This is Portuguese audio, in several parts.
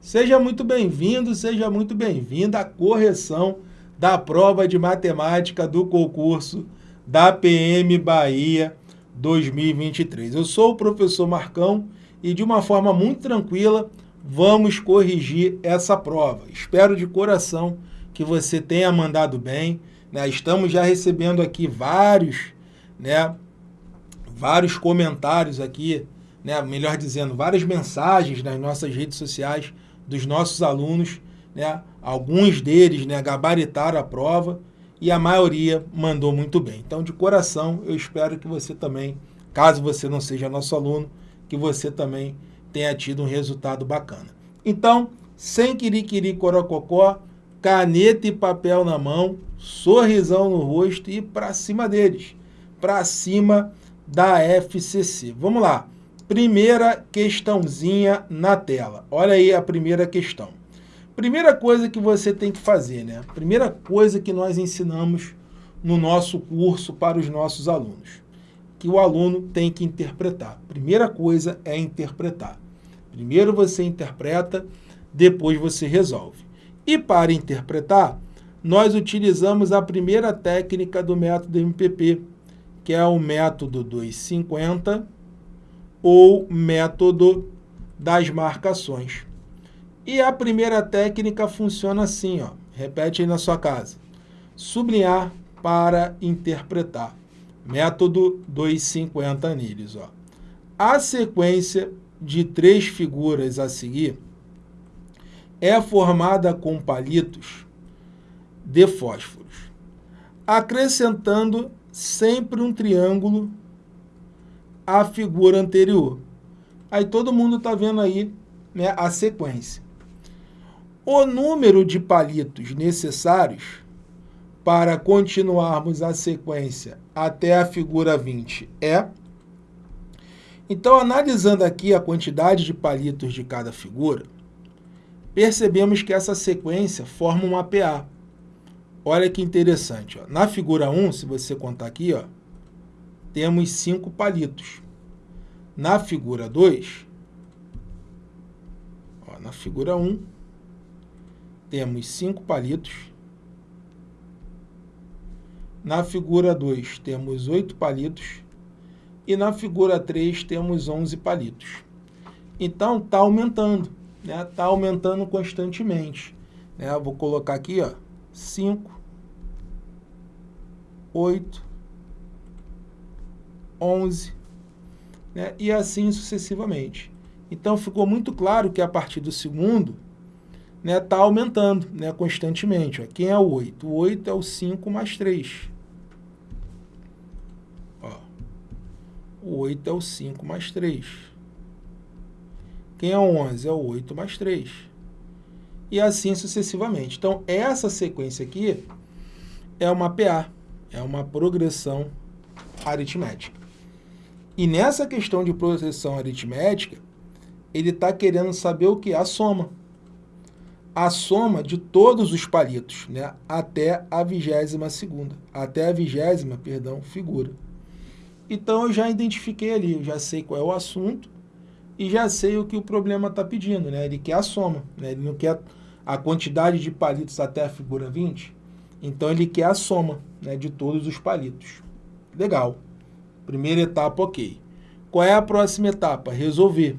Seja muito bem-vindo, seja muito bem-vinda à correção da prova de matemática do concurso da PM Bahia 2023. Eu sou o professor Marcão e de uma forma muito tranquila vamos corrigir essa prova. Espero de coração que você tenha mandado bem. Né? Estamos já recebendo aqui vários, né, vários comentários aqui, né, melhor dizendo, várias mensagens nas nossas redes sociais dos nossos alunos, né? alguns deles né, gabaritaram a prova e a maioria mandou muito bem. Então, de coração, eu espero que você também, caso você não seja nosso aluno, que você também tenha tido um resultado bacana. Então, sem quiriquiri corococó, caneta e papel na mão, sorrisão no rosto e para cima deles, para cima da FCC. Vamos lá. Primeira questãozinha na tela. Olha aí a primeira questão. Primeira coisa que você tem que fazer, né? Primeira coisa que nós ensinamos no nosso curso para os nossos alunos, que o aluno tem que interpretar. Primeira coisa é interpretar. Primeiro você interpreta, depois você resolve. E para interpretar, nós utilizamos a primeira técnica do método MPP, que é o método 250 ou método das marcações. E a primeira técnica funciona assim, ó. repete aí na sua casa. Sublinhar para interpretar. Método 250 anilhos. Ó. A sequência de três figuras a seguir é formada com palitos de fósforos, acrescentando sempre um triângulo a figura anterior. Aí todo mundo está vendo aí né, a sequência. O número de palitos necessários para continuarmos a sequência até a figura 20 é... Então, analisando aqui a quantidade de palitos de cada figura, percebemos que essa sequência forma uma PA. Olha que interessante. Ó. Na figura 1, se você contar aqui, ó, temos cinco palitos. Na figura 2, ó, na figura 1, um, temos cinco palitos. Na figura 2, temos oito palitos. E na figura 3, temos 11 palitos. Então, está aumentando. Está né? Tá aumentando constantemente. Né? vou colocar aqui, ó, 5, 8, 11, né? e assim sucessivamente. Então, ficou muito claro que a partir do segundo, está né, tá aumentando né, constantemente. Ó. Quem é o 8? O 8 é o 5 mais 3. Ó. O 8 é o 5 mais 3. Quem é o 11? É o 8 mais 3. E assim sucessivamente. Então, essa sequência aqui é uma PA, é uma progressão aritmética. E nessa questão de progressão aritmética, ele está querendo saber o que? A soma. A soma de todos os palitos, né? até a vigésima segunda, até a vigésima, perdão, figura. Então eu já identifiquei ali, eu já sei qual é o assunto e já sei o que o problema está pedindo. Né? Ele quer a soma, né? ele não quer a quantidade de palitos até a figura 20, então ele quer a soma né, de todos os palitos. Legal. Primeira etapa, ok. Qual é a próxima etapa? Resolver.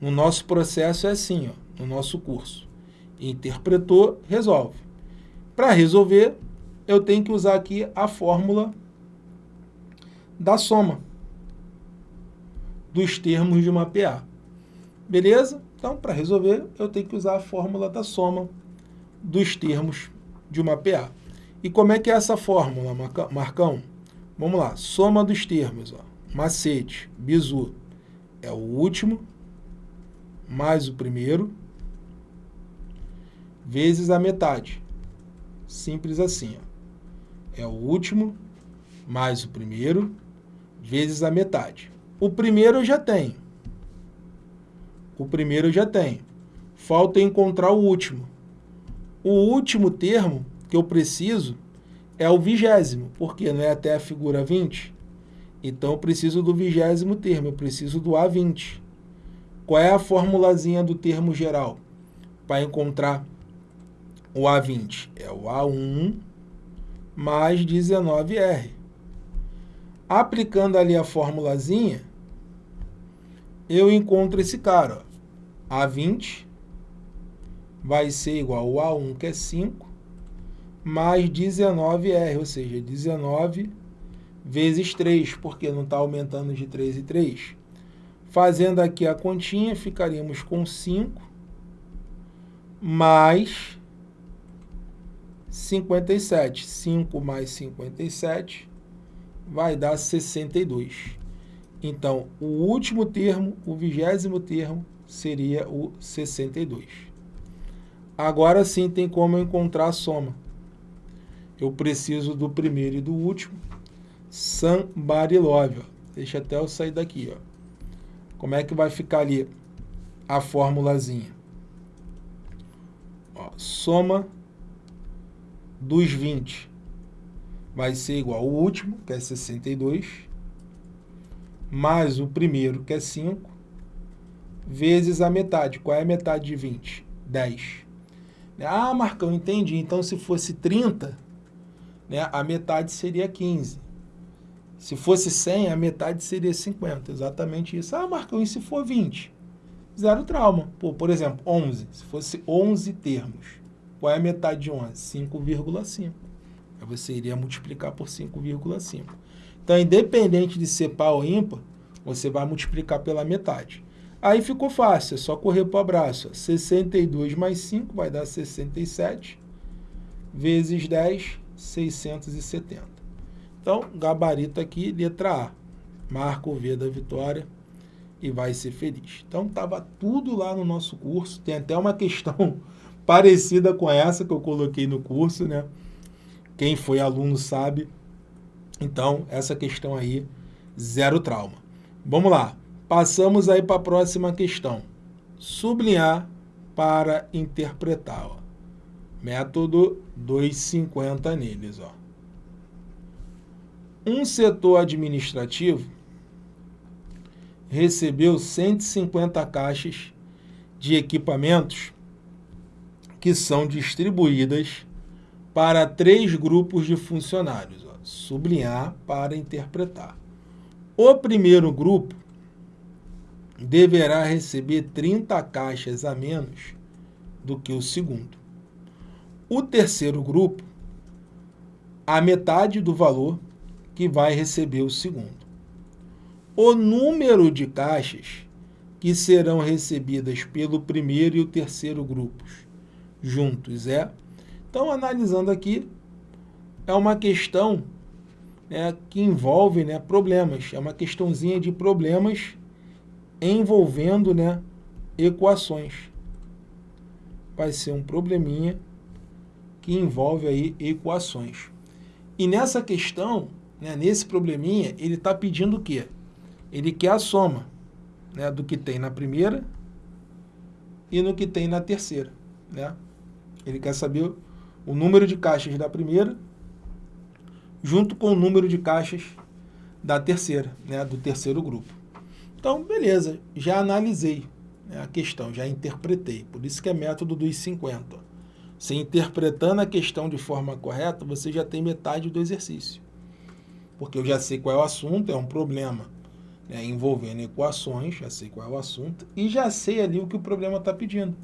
No nosso processo é assim, ó, no nosso curso. Interpretou, resolve. Para resolver, eu tenho que usar aqui a fórmula da soma dos termos de uma PA. Beleza? Então, para resolver, eu tenho que usar a fórmula da soma dos termos de uma PA. E como é que é essa fórmula, Marcão? Vamos lá, soma dos termos, ó. macete, bizu, é o último, mais o primeiro, vezes a metade. Simples assim, ó. É o último, mais o primeiro, vezes a metade. O primeiro eu já tenho. O primeiro eu já tenho. Falta encontrar o último. O último termo que eu preciso é o vigésimo, porque não é até a figura 20. Então, eu preciso do vigésimo termo, eu preciso do A20. Qual é a formulazinha do termo geral? para encontrar o A20? É o A1 mais 19R. Aplicando ali a formulazinha, eu encontro esse cara. Ó. A20 vai ser igual ao A1, que é 5, mais 19R, ou seja, 19 vezes 3, porque não está aumentando de 3 em 3. Fazendo aqui a continha, ficaríamos com 5 mais 57. 5 mais 57 vai dar 62. Então, o último termo, o vigésimo termo, seria o 62. Agora sim tem como encontrar a soma. Eu preciso do primeiro e do último. Somebody love. Ó. Deixa até eu sair daqui. Ó. Como é que vai ficar ali a formulazinha? Ó, soma dos 20 vai ser igual ao último, que é 62, mais o primeiro, que é 5, vezes a metade. Qual é a metade de 20? 10. Ah, Marcão, entendi. Então, se fosse 30, né, a metade seria 15. Se fosse 100, a metade seria 50. Exatamente isso. Ah, Marcão, e se for 20? Zero trauma. Pô, por exemplo, 11. Se fosse 11 termos, qual é a metade de 11? 5,5. Aí você iria multiplicar por 5,5. Então, independente de ser par ou ímpar, você vai multiplicar pela metade. Aí ficou fácil, é só correr para o abraço. 62 mais 5 vai dar 67, vezes 10, 670. Então, gabarito aqui, letra A. Marca o V da vitória e vai ser feliz. Então, estava tudo lá no nosso curso. Tem até uma questão parecida com essa que eu coloquei no curso, né? Quem foi aluno sabe. Então, essa questão aí, zero trauma. Vamos lá. Passamos aí para a próxima questão. Sublinhar para interpretar. Ó. Método 250 neles. Ó. Um setor administrativo recebeu 150 caixas de equipamentos que são distribuídas para três grupos de funcionários. Ó, sublinhar para interpretar. O primeiro grupo deverá receber 30 caixas a menos do que o segundo. O terceiro grupo, a metade do valor que vai receber o segundo. O número de caixas que serão recebidas pelo primeiro e o terceiro grupos juntos é então, analisando aqui, é uma questão né, que envolve né, problemas. É uma questãozinha de problemas envolvendo né, equações. Vai ser um probleminha que envolve aí equações. E nessa questão, né, nesse probleminha, ele está pedindo o quê? Ele quer a soma né, do que tem na primeira e no que tem na terceira. Né? Ele quer saber o número de caixas da primeira junto com o número de caixas da terceira, né, do terceiro grupo. Então, beleza, já analisei né, a questão, já interpretei. Por isso que é método dos 50. Você interpretando a questão de forma correta, você já tem metade do exercício. Porque eu já sei qual é o assunto, é um problema né, envolvendo equações, já sei qual é o assunto, e já sei ali o que o problema está pedindo.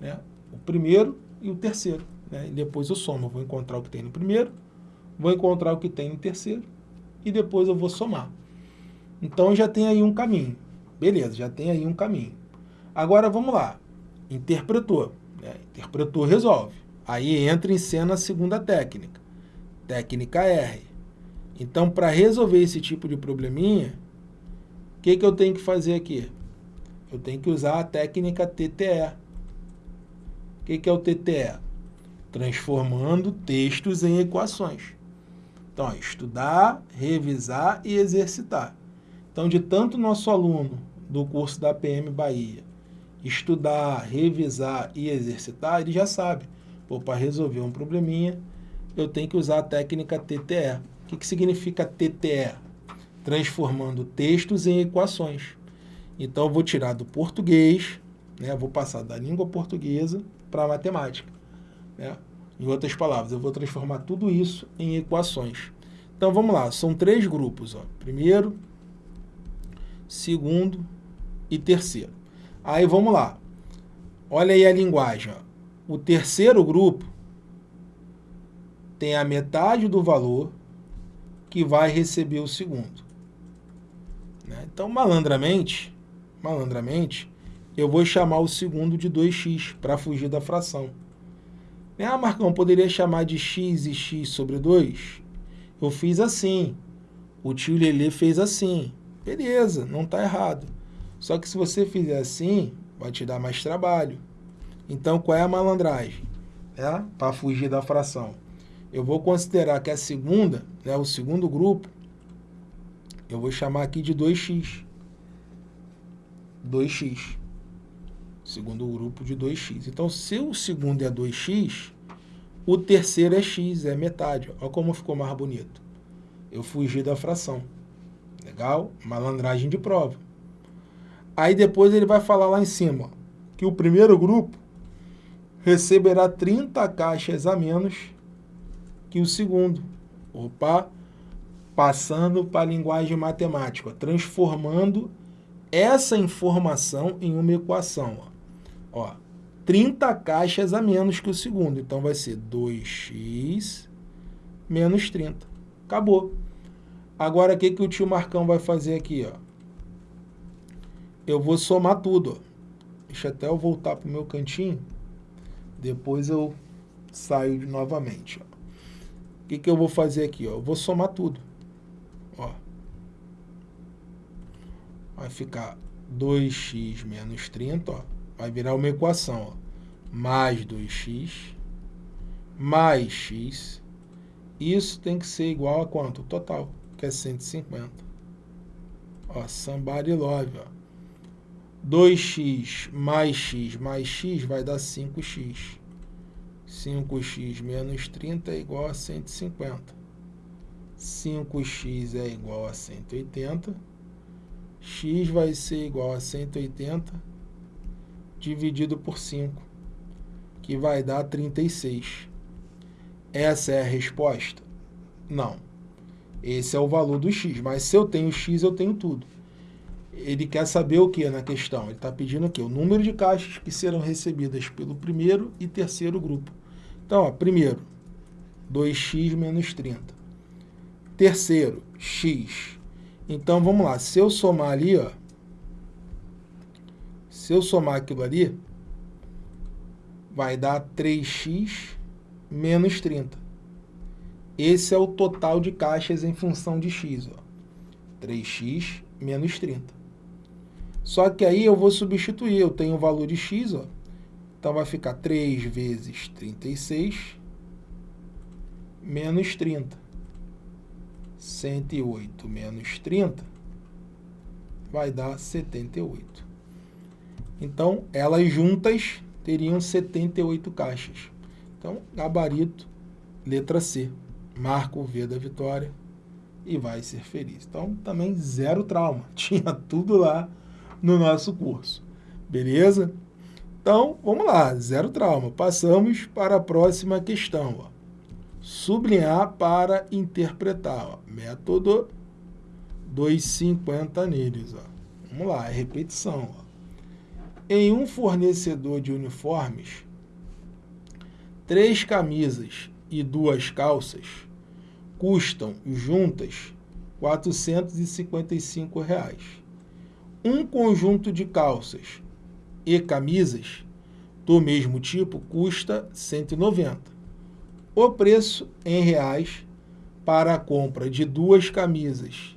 Né? O primeiro e o terceiro né? e depois eu somo. Eu vou encontrar o que tem no primeiro, vou encontrar o que tem no terceiro, e depois eu vou somar. Então já tem aí um caminho. Beleza, já tem aí um caminho. Agora vamos lá. Interpretou. Né? Interpretou, resolve. Aí entra em cena a segunda técnica. Técnica R. Então, para resolver esse tipo de probleminha, o que, que eu tenho que fazer aqui? Eu tenho que usar a técnica TTE. O que, que é o TTE? transformando textos em equações. Então, estudar, revisar e exercitar. Então, de tanto nosso aluno do curso da PM Bahia estudar, revisar e exercitar, ele já sabe. para resolver um probleminha, eu tenho que usar a técnica TTE. O que, que significa TTE? Transformando textos em equações. Então, eu vou tirar do português, né? Vou passar da língua portuguesa para a matemática, né? Em outras palavras, eu vou transformar tudo isso em equações. Então vamos lá, são três grupos, ó. Primeiro, segundo e terceiro. Aí vamos lá. Olha aí a linguagem, ó. O terceiro grupo tem a metade do valor que vai receber o segundo. Né? Então, malandramente, malandramente, eu vou chamar o segundo de 2x para fugir da fração. Ah, Marcão, poderia chamar de x e x sobre 2? Eu fiz assim. O tio Lelê fez assim. Beleza, não está errado. Só que se você fizer assim, vai te dar mais trabalho. Então, qual é a malandragem? É, para fugir da fração. Eu vou considerar que a segunda, né, o segundo grupo, eu vou chamar aqui de 2x. 2x. Segundo grupo de 2x. Então, se o segundo é 2x, o terceiro é x, é metade. Olha como ficou mais bonito. Eu fugi da fração. Legal? Malandragem de prova. Aí depois ele vai falar lá em cima que o primeiro grupo receberá 30 caixas a menos que o segundo. Opa! Passando para a linguagem matemática, transformando essa informação em uma equação. Ó. Ó, 30 caixas a menos que o segundo. Então, vai ser 2x menos 30. Acabou. Agora, o que, que o tio Marcão vai fazer aqui? Ó? Eu vou somar tudo. Deixa até eu voltar para o meu cantinho. Depois eu saio novamente. O que, que eu vou fazer aqui? Ó? Eu vou somar tudo. Ó. Vai ficar 2x menos 30, ó. Vai virar uma equação, ó. Mais 2x mais x. Isso tem que ser igual a quanto? Total, que é 150. Ó, somebody love, ó. 2x mais x mais x vai dar 5x. 5x menos 30 é igual a 150. 5x é igual a 180. x vai ser igual a 180 dividido por 5, que vai dar 36. Essa é a resposta? Não. Esse é o valor do x, mas se eu tenho x, eu tenho tudo ele quer saber o que na questão? Ele está pedindo o quê? O número de caixas que serão recebidas pelo primeiro e terceiro grupo. Então, ó, primeiro, 2x menos 30. Terceiro, x. Então, vamos lá. Se eu somar ali, ó, se eu somar aquilo ali, vai dar 3x menos 30. Esse é o total de caixas em função de x. Ó. 3x menos 30. Só que aí eu vou substituir, eu tenho o valor de x, ó. Então vai ficar 3 vezes 36 menos 30. 108 menos 30 vai dar 78. Então, elas juntas teriam 78 caixas. Então, gabarito, letra C. Marca o V da vitória e vai ser feliz. Então, também zero trauma. Tinha tudo lá no nosso curso. Beleza? Então, vamos lá, zero trauma. Passamos para a próxima questão. Ó. Sublinhar para interpretar. Ó. Método 250 neles. Ó. Vamos lá, é repetição. Ó. Em um fornecedor de uniformes, três camisas e duas calças custam juntas 455 reais um conjunto de calças e camisas do mesmo tipo custa 190. O preço em reais para a compra de duas camisas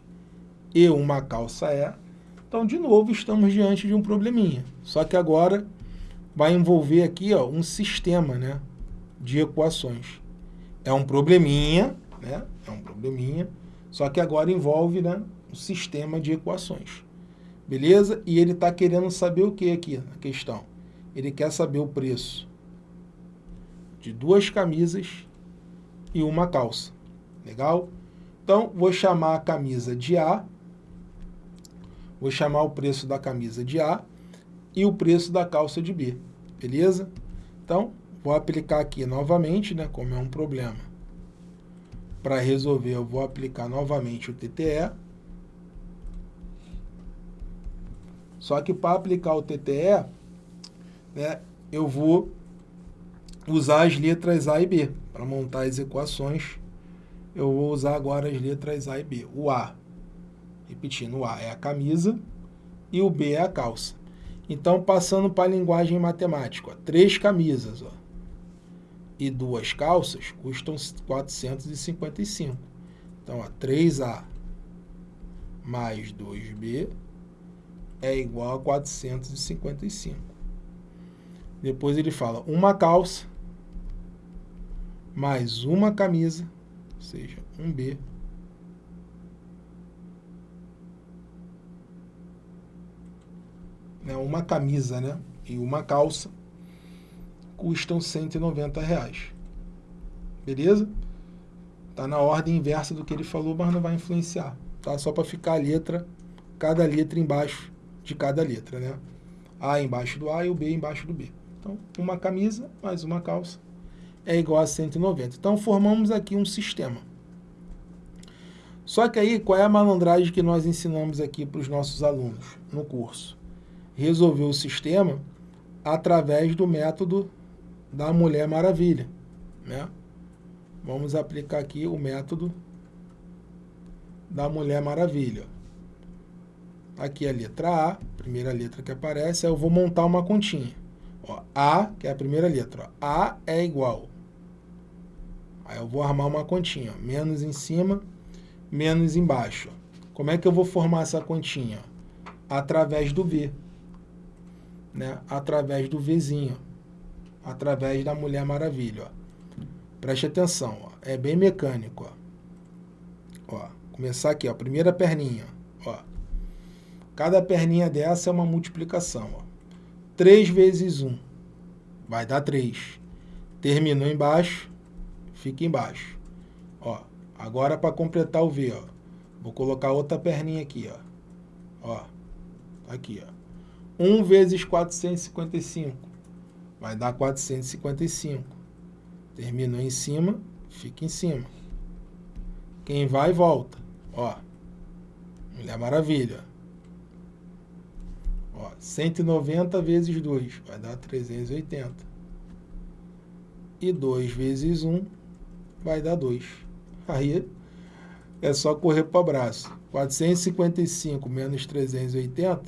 e uma calça é. Então, de novo, estamos diante de um probleminha. Só que agora vai envolver aqui ó, um sistema né, de equações. É um probleminha, né? É um probleminha, só que agora envolve né, um sistema de equações. Beleza? E ele está querendo saber o que aqui na questão? Ele quer saber o preço de duas camisas e uma calça. Legal? Então, vou chamar a camisa de A. Vou chamar o preço da camisa de A. e o preço da calça de B, beleza? Então, vou aplicar aqui novamente, né, como é um problema. Para resolver, eu vou aplicar novamente o TTE. Só que para aplicar o TTE, né, eu vou usar as letras A e B. Para montar as equações, eu vou usar agora as letras A e B. O A, repetindo, o A é a camisa e o B é a calça. Então, passando para a linguagem matemática, ó, três camisas ó, e duas calças custam 455. Então, ó, 3A mais 2B é igual a 455. Depois ele fala uma calça mais uma camisa, ou seja, um B, né, uma camisa né, e uma calça custam 190 reais. Beleza? Tá na ordem inversa do que ele falou, mas não vai influenciar. Tá? Só para ficar a letra, cada letra embaixo de cada letra, né? A embaixo do A e o B embaixo do B. Então, uma camisa mais uma calça é igual a 190. Então, formamos aqui um sistema. Só que aí, qual é a malandragem que nós ensinamos aqui para os nossos alunos no curso? Resolver o sistema através do método da Mulher Maravilha. Né? Vamos aplicar aqui o método da Mulher Maravilha. Aqui a letra A, primeira letra que aparece, eu vou montar uma continha. Ó, a, que é a primeira letra, ó, A é igual. Aí eu vou armar uma continha, ó, menos em cima, menos embaixo. Como é que eu vou formar essa continha? Através do V. Né? Através do Vzinho. Através da Mulher Maravilha. Ó. Preste atenção, ó. é bem mecânico. Ó. Ó, começar aqui, ó, primeira perninha. Ó. Cada perninha dessa é uma multiplicação. Ó. 3 vezes 1 vai dar 3. Terminou embaixo, fica embaixo. Ó, agora para completar o V, ó, vou colocar outra perninha aqui, ó. Ó, aqui, ó. 1 vezes 455 vai dar 455. Terminou em cima, fica em cima. Quem vai, volta. Ó, Mulher Maravilha. Ó, 190 vezes 2 vai dar 380. E 2 vezes 1 vai dar 2. Aí é só correr para o abraço. 455 menos 380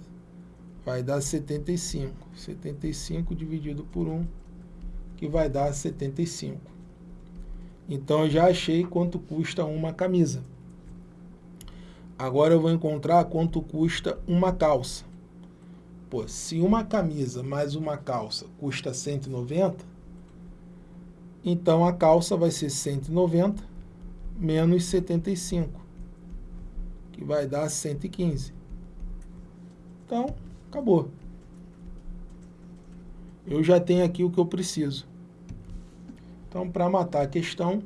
vai dar 75. 75 dividido por 1, que vai dar 75. Então, eu já achei quanto custa uma camisa. Agora eu vou encontrar quanto custa uma calça. Pô, se uma camisa mais uma calça custa 190, então a calça vai ser 190 menos 75, que vai dar 115. Então, acabou. Eu já tenho aqui o que eu preciso. Então, para matar a questão,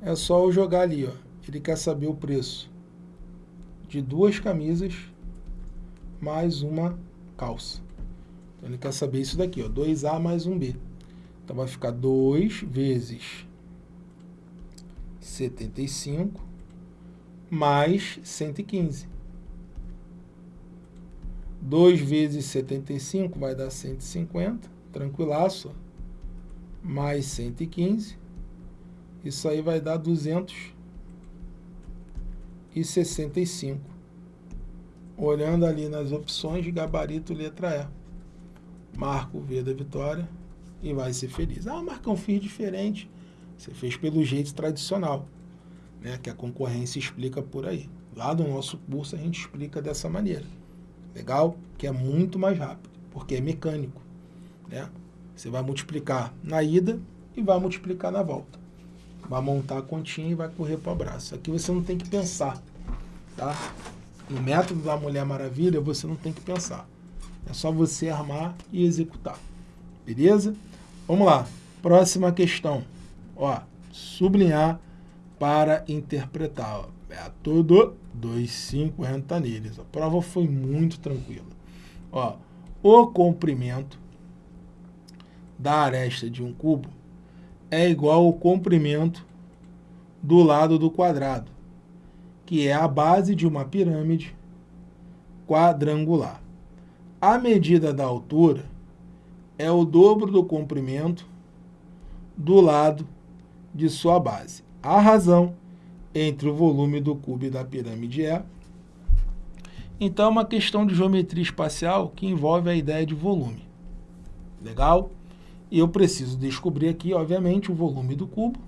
é só eu jogar ali, ó. Ele quer saber o preço de duas camisas mais uma calça. Então, ele quer saber isso daqui, ó, 2A mais 1B. Então, vai ficar 2 vezes 75 mais 115. 2 vezes 75 vai dar 150, tranquilaço, mais 115. Isso aí vai dar 265 olhando ali nas opções de gabarito letra E. Marca o V da vitória e vai ser feliz. Ah, Marcão, fiz diferente. Você fez pelo jeito tradicional, né? que a concorrência explica por aí. Lá no nosso curso a gente explica dessa maneira. Legal? Que é muito mais rápido, porque é mecânico. Né? Você vai multiplicar na ida e vai multiplicar na volta. Vai montar a continha e vai correr para o abraço. Aqui você não tem que pensar. Tá? No método da Mulher Maravilha, você não tem que pensar. É só você armar e executar. Beleza? Vamos lá. Próxima questão. Ó, sublinhar para interpretar. Ó. Método 250 neles. A prova foi muito tranquila. Ó, o comprimento da aresta de um cubo é igual ao comprimento do lado do quadrado, que é a base de uma pirâmide quadrangular. A medida da altura é o dobro do comprimento do lado de sua base. A razão entre o volume do cubo e da pirâmide é... Então, é uma questão de geometria espacial que envolve a ideia de volume. Legal? E eu preciso descobrir aqui, obviamente, o volume do cubo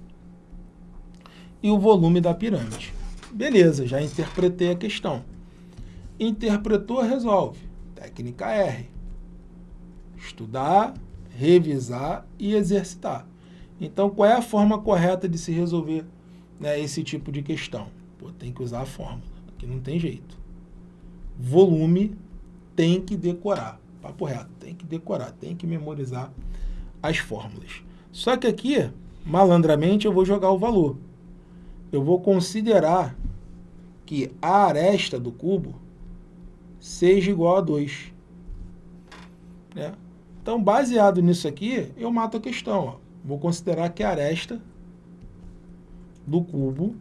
e o volume da pirâmide. Beleza, já interpretei a questão. Interpretou, resolve. Técnica R. Estudar, revisar e exercitar. Então, qual é a forma correta de se resolver né, esse tipo de questão? Pô, tem que usar a fórmula, que não tem jeito. Volume tem que decorar. Papo reto, tem que decorar, tem que memorizar as fórmulas. Só que aqui, malandramente, eu vou jogar o valor. Eu vou considerar que a aresta do cubo seja igual a 2. Né? Então, baseado nisso aqui, eu mato a questão. Ó. Vou considerar que a aresta do cubo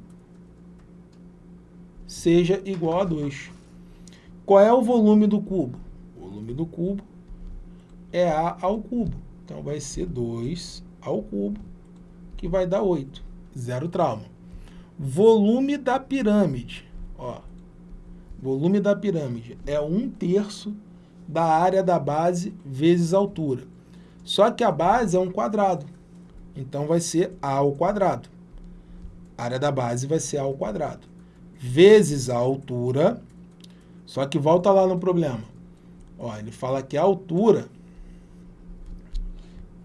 seja igual a 2. Qual é o volume do cubo? O volume do cubo é A ao cubo. Então, vai ser 2 ao cubo, que vai dar 8. Zero trauma. Volume da pirâmide. Ó, volume da pirâmide é 1 terço da área da base vezes altura. Só que a base é um quadrado. Então, vai ser A ao quadrado. A área da base vai ser A ao quadrado. Vezes a altura. Só que volta lá no problema. Ó, ele fala que a altura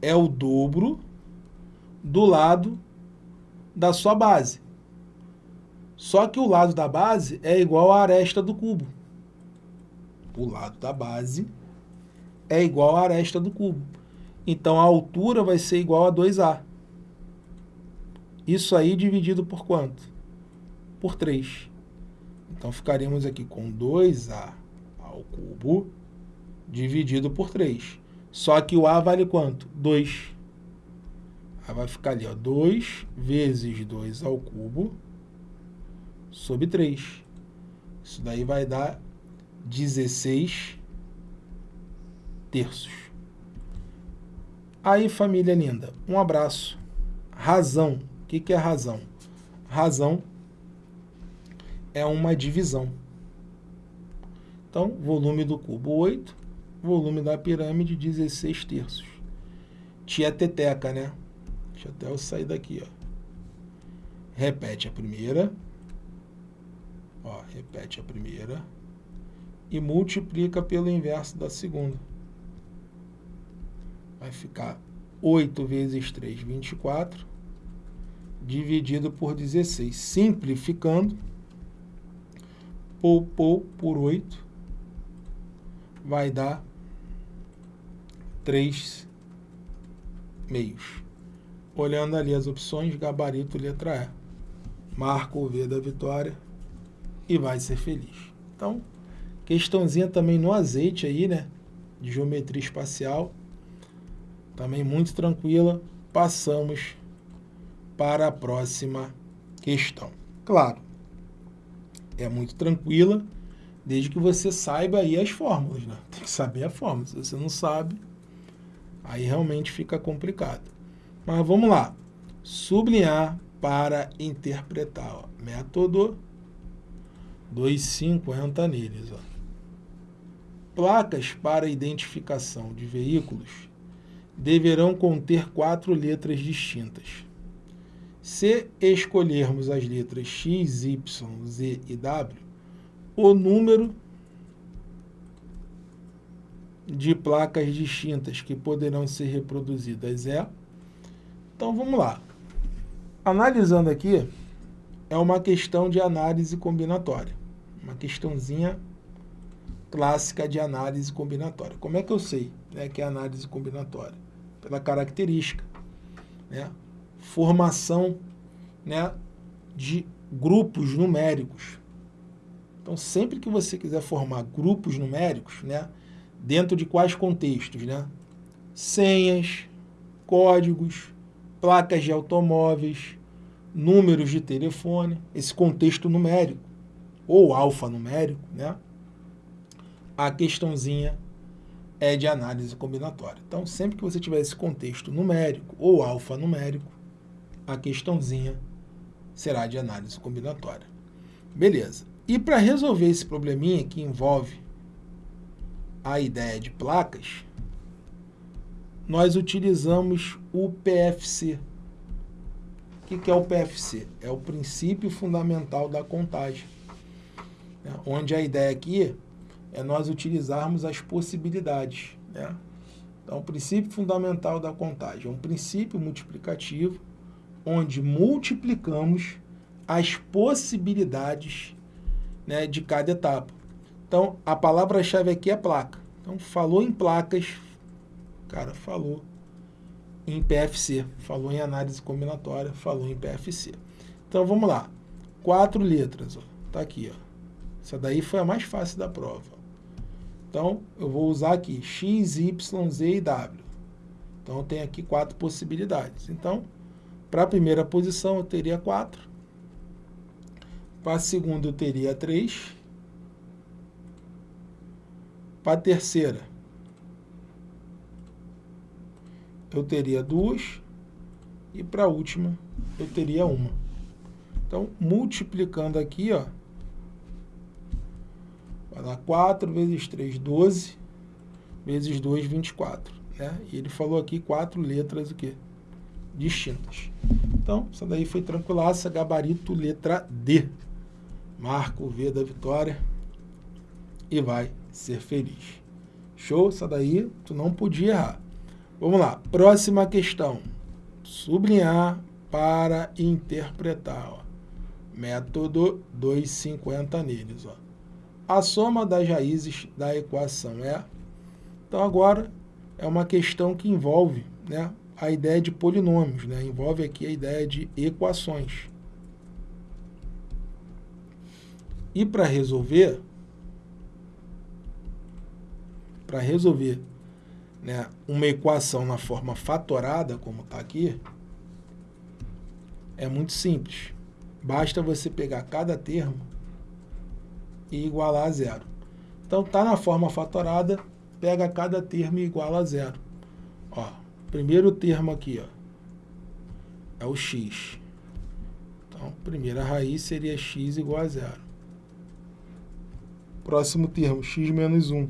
é o dobro do lado da sua base. Só que o lado da base é igual à aresta do cubo. O lado da base é igual à aresta do cubo. Então, a altura vai ser igual a 2A. Isso aí dividido por quanto? Por 3. Então, ficaríamos aqui com 2A ao cubo dividido por 3. Só que o A vale quanto? 2. Aí vai ficar ali, ó, 2 vezes 2 ao cubo sobre 3. Isso daí vai dar 16 terços. Aí, família linda, um abraço. Razão. O que, que é razão? Razão é uma divisão. Então, volume do cubo 8 volume da pirâmide, 16 terços. Tia Teteca, né? Deixa até eu sair daqui, ó. Repete a primeira. Ó, repete a primeira. E multiplica pelo inverso da segunda. Vai ficar 8 vezes 3, 24. Dividido por 16. Simplificando. Pou, pou por 8. Vai dar três meios. Olhando ali as opções, gabarito letra E. Marca o V da vitória e vai ser feliz. Então, questãozinha também no azeite aí, né? De geometria espacial. Também muito tranquila. Passamos para a próxima questão. Claro, é muito tranquila, desde que você saiba aí as fórmulas, né? Tem que saber a fórmula. Se você não sabe, Aí realmente fica complicado. Mas vamos lá. Sublinhar para interpretar. Ó. Método 250 neles. Ó. Placas para identificação de veículos deverão conter quatro letras distintas. Se escolhermos as letras X, Y, Z e W, o número de placas distintas que poderão ser reproduzidas é... Então, vamos lá. Analisando aqui, é uma questão de análise combinatória. Uma questãozinha clássica de análise combinatória. Como é que eu sei né, que é análise combinatória? Pela característica. Né? Formação né, de grupos numéricos. Então, sempre que você quiser formar grupos numéricos, né, dentro de quais contextos, né? Senhas, códigos, placas de automóveis, números de telefone, esse contexto numérico, ou alfanumérico, né? A questãozinha é de análise combinatória. Então, sempre que você tiver esse contexto numérico ou alfanumérico, a questãozinha será de análise combinatória. Beleza. E para resolver esse probleminha que envolve a ideia de placas, nós utilizamos o PFC. O que é o PFC? É o princípio fundamental da contagem. Né? Onde a ideia aqui é nós utilizarmos as possibilidades. Né? Então, o princípio fundamental da contagem é um princípio multiplicativo onde multiplicamos as possibilidades né, de cada etapa. Então, a palavra-chave aqui é placa. Então, falou em placas, cara, falou em PFC, falou em análise combinatória, falou em PFC. Então, vamos lá. Quatro letras, ó. Tá aqui, ó. Essa daí foi a mais fácil da prova. Então, eu vou usar aqui x, y, z e w. Então, tenho aqui quatro possibilidades. Então, para a primeira posição, eu teria 4. Para a segunda, eu teria 3. Para a terceira, eu teria 2. E para a última, eu teria 1. Então, multiplicando aqui, ó, vai dar 4 vezes 3, 12, vezes 2, 24. Né? E ele falou aqui quatro letras o quê? distintas. Então, essa daí foi tranquilaça, gabarito letra D. Marca o V da vitória e vai ser feliz. Show? Essa daí tu não podia errar. Vamos lá, próxima questão. Sublinhar para interpretar. Ó. Método 250 neles. Ó. A soma das raízes da equação é... Então agora é uma questão que envolve né, a ideia de polinômios, né? envolve aqui a ideia de equações. E para resolver, para resolver né, uma equação na forma fatorada, como está aqui, é muito simples. Basta você pegar cada termo e igualar a zero. Então, está na forma fatorada, pega cada termo e iguala a zero. Ó, primeiro termo aqui, ó, é o x. Então, primeira raiz seria x igual a zero. Próximo termo, x menos 1.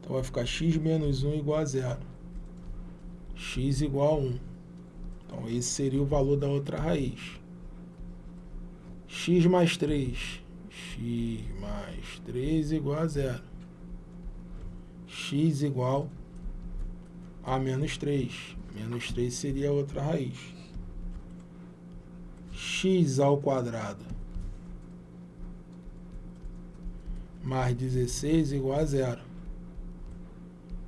Então, vai ficar x menos 1 igual a zero. x igual a 1. Então, esse seria o valor da outra raiz. x mais 3. X mais 3 igual a zero. x igual a menos 3. Menos 3 seria outra raiz. x ao quadrado mais 16 igual a zero.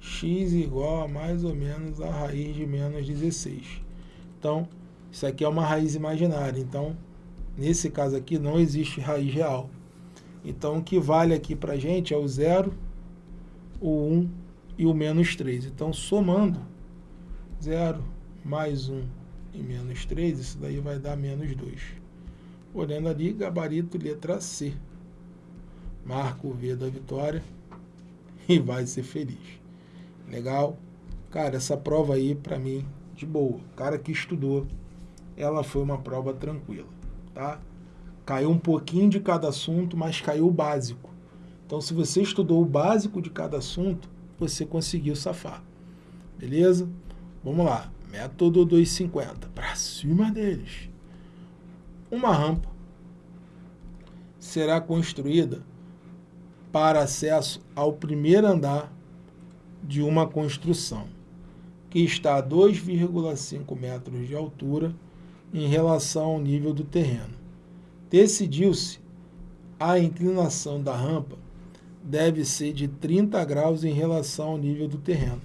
x igual a mais ou menos a raiz de menos 16. Então, isso aqui é uma raiz imaginária. Então, nesse caso aqui, não existe raiz real. Então, o que vale aqui para a gente é o zero, o 1 e o menos 3. Então, somando 0 mais 1 e menos 3, isso daí vai dar menos 2. Olhando ali, gabarito letra C. Marca o V da vitória e vai ser feliz. Legal? Cara, essa prova aí, para mim, de boa. cara que estudou, ela foi uma prova tranquila, tá? Caiu um pouquinho de cada assunto, mas caiu o básico. Então, se você estudou o básico de cada assunto, você conseguiu safar. Beleza? Vamos lá. Método 250. Para cima deles. Uma rampa será construída para acesso ao primeiro andar de uma construção que está a 2,5 metros de altura em relação ao nível do terreno. Decidiu-se a inclinação da rampa deve ser de 30 graus em relação ao nível do terreno.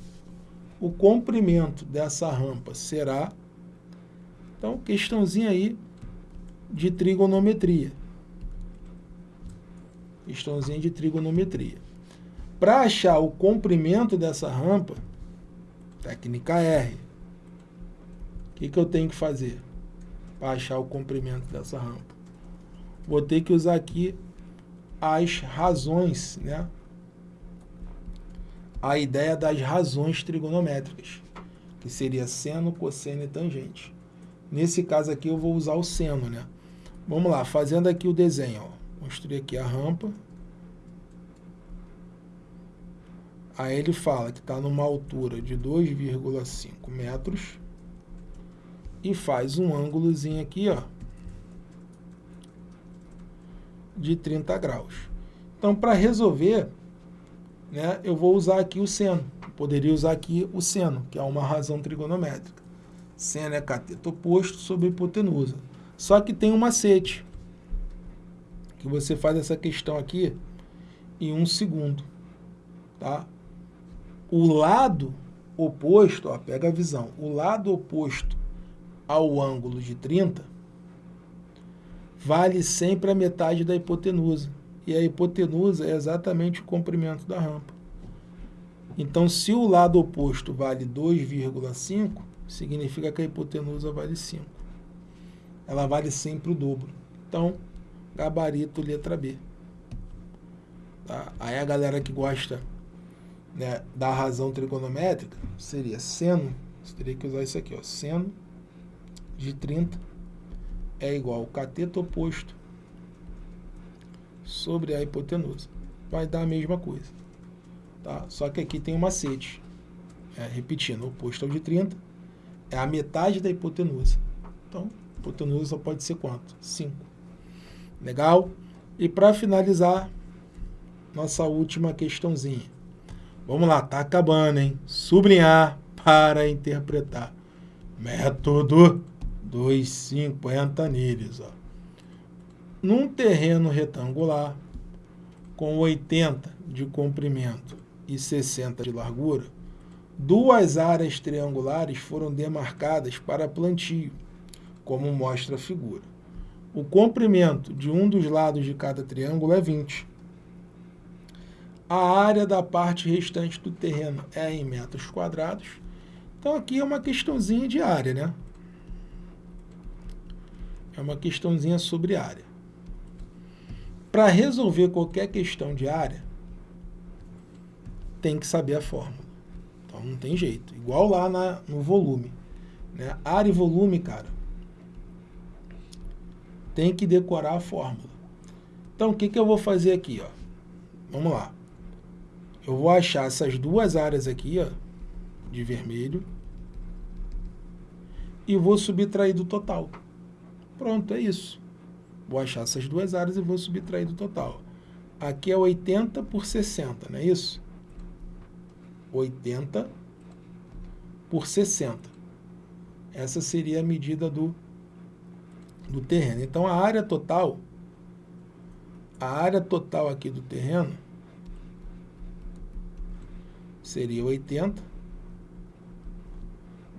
O comprimento dessa rampa será, então, questãozinha aí de trigonometria. Questãozinha de trigonometria. Para achar o comprimento dessa rampa, técnica R, o que, que eu tenho que fazer para achar o comprimento dessa rampa? Vou ter que usar aqui as razões, né? A ideia das razões trigonométricas, que seria seno, cosseno e tangente. Nesse caso aqui eu vou usar o seno, né? Vamos lá, fazendo aqui o desenho, ó. Construir aqui a rampa. Aí ele fala que está numa altura de 2,5 metros e faz um ângulozinho aqui, ó, de 30 graus. Então, para resolver, né, eu vou usar aqui o seno. Poderia usar aqui o seno, que é uma razão trigonométrica. Seno é cateto oposto sobre hipotenusa. Só que tem um macete, que você faz essa questão aqui em um segundo. Tá? O lado oposto, ó, pega a visão, o lado oposto ao ângulo de 30 vale sempre a metade da hipotenusa. E a hipotenusa é exatamente o comprimento da rampa. Então, se o lado oposto vale 2,5, significa que a hipotenusa vale 5. Ela vale sempre o dobro. Então, gabarito letra B. Tá? Aí a galera que gosta né, da razão trigonométrica seria seno, você teria que usar isso aqui, ó, seno de 30 é igual ao cateto oposto sobre a hipotenusa. Vai dar a mesma coisa. Tá? Só que aqui tem um macete. É, repetindo, oposto ao de 30 é a metade da hipotenusa. Então, hipotenusa só pode ser quanto? 5. Legal? E para finalizar, nossa última questãozinha. Vamos lá, tá acabando, hein? Sublinhar para interpretar. Método 250 anilhas. Ó. Num terreno retangular, com 80 de comprimento e 60 de largura, duas áreas triangulares foram demarcadas para plantio, como mostra a figura. O comprimento de um dos lados de cada triângulo é 20. A área da parte restante do terreno é em metros quadrados. Então aqui é uma questãozinha de área, né? É uma questãozinha sobre área. Para resolver qualquer questão de área, tem que saber a fórmula. Então não tem jeito. Igual lá na, no volume. Né? Área e volume, cara, tem que decorar a fórmula. Então o que, que eu vou fazer aqui? Ó? Vamos lá. Eu vou achar essas duas áreas aqui, ó, de vermelho, e vou subtrair do total. Pronto, é isso. Vou achar essas duas áreas e vou subtrair do total. Aqui é 80 por 60, não é isso? 80 por 60. Essa seria a medida do, do terreno. Então, a área total, a área total aqui do terreno seria 80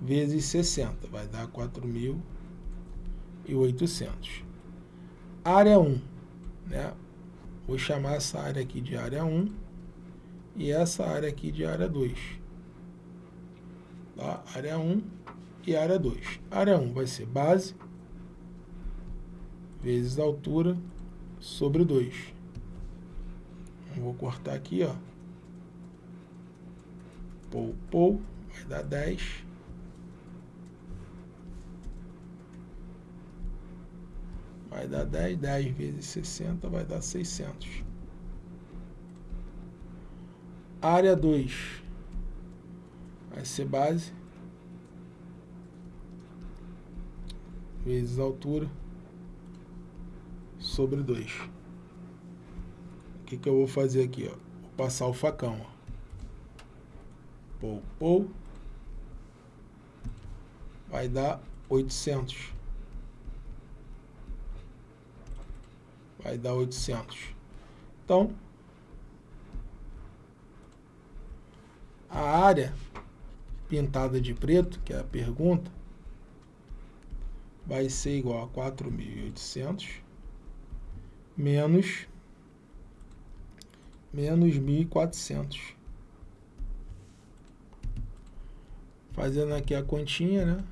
vezes 60, vai dar 4.000 e 800. Área 1, né? Vou chamar essa área aqui de área 1 e essa área aqui de área 2. Tá? Área 1 e área 2. Área 1 vai ser base vezes altura sobre 2. Vou cortar aqui, ó. Pou, pou, vai dar 10 vai dar 10, 10 vezes 60 vai dar 600. Área 2 vai ser base vezes altura sobre 2. O que, que eu vou fazer aqui? Ó? Vou passar o facão. Ó. Pou, pou. Vai dar 800. Vai dar 800. Então, a área pintada de preto, que é a pergunta, vai ser igual a 4.800 menos menos 1.400. Fazendo aqui a continha, né?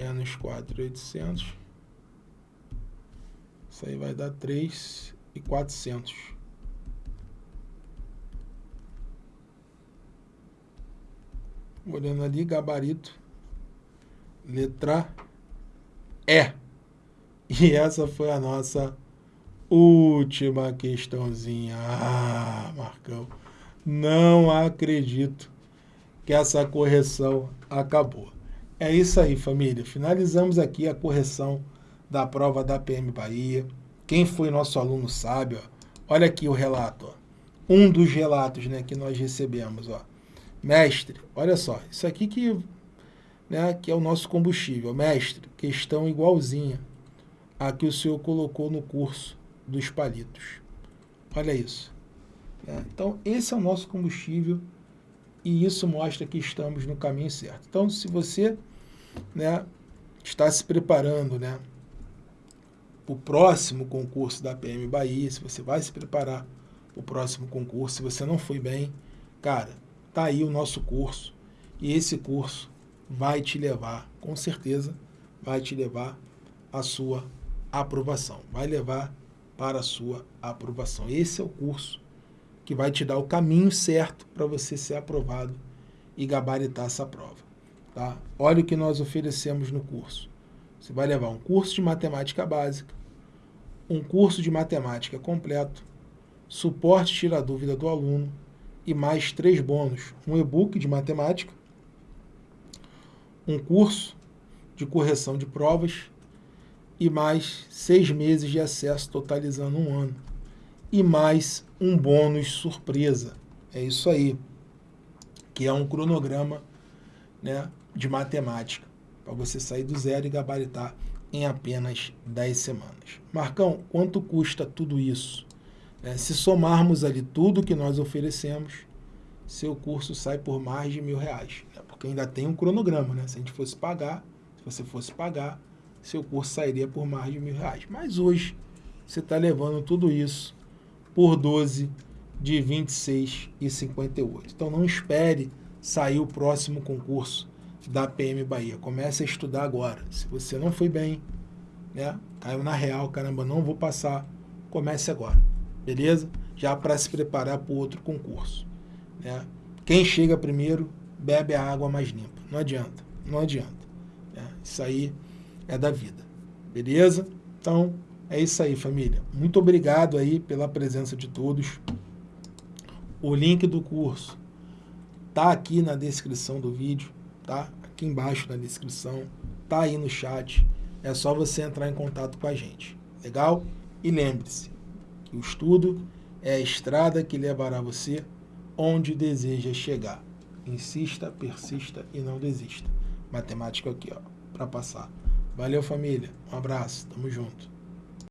Menos 4.800. Isso aí vai dar 3.400. Olhando ali, gabarito. Letra E. E essa foi a nossa última questãozinha. Ah, Marcão, não acredito que essa correção acabou. É isso aí, família. Finalizamos aqui a correção da prova da PM Bahia. Quem foi nosso aluno sabe, ó. Olha aqui o relato, ó. Um dos relatos, né, que nós recebemos, ó. Mestre, olha só, isso aqui que, né, que é o nosso combustível. Mestre, questão igualzinha a que o senhor colocou no curso dos palitos. Olha isso. É, então, esse é o nosso combustível e isso mostra que estamos no caminho certo. Então, se você né, está se preparando né, para o próximo concurso da PM Bahia, se você vai se preparar para o próximo concurso, se você não foi bem, cara, tá aí o nosso curso e esse curso vai te levar, com certeza, vai te levar à sua aprovação, vai levar para a sua aprovação. Esse é o curso que vai te dar o caminho certo para você ser aprovado e gabaritar essa prova. Tá? Olha o que nós oferecemos no curso. Você vai levar um curso de matemática básica, um curso de matemática completo, suporte tira dúvida do aluno e mais três bônus. Um e-book de matemática, um curso de correção de provas e mais seis meses de acesso, totalizando um ano. E mais um bônus surpresa. É isso aí. Que é um cronograma né, de matemática. Para você sair do zero e gabaritar em apenas 10 semanas. Marcão, quanto custa tudo isso? É, se somarmos ali tudo que nós oferecemos, seu curso sai por mais de mil reais. Né? Porque ainda tem um cronograma, né? Se a gente fosse pagar, se você fosse pagar, seu curso sairia por mais de mil reais. Mas hoje você está levando tudo isso por 12 de 26,58. Então não espere sair o próximo concurso da PM Bahia. Comece a estudar agora. Se você não foi bem, né? Caiu na real, caramba, não vou passar. Comece agora, beleza? Já para se preparar para o outro concurso. Né? Quem chega primeiro bebe a água mais limpa. Não adianta, não adianta. Né? Isso aí é da vida. Beleza? Então, é isso aí, família. Muito obrigado aí pela presença de todos. O link do curso tá aqui na descrição do vídeo, tá? Aqui embaixo na descrição, tá aí no chat. É só você entrar em contato com a gente. Legal? E lembre-se que o estudo é a estrada que levará você onde deseja chegar. Insista, persista e não desista. Matemática aqui, ó, para passar. Valeu, família. Um abraço. Tamo junto.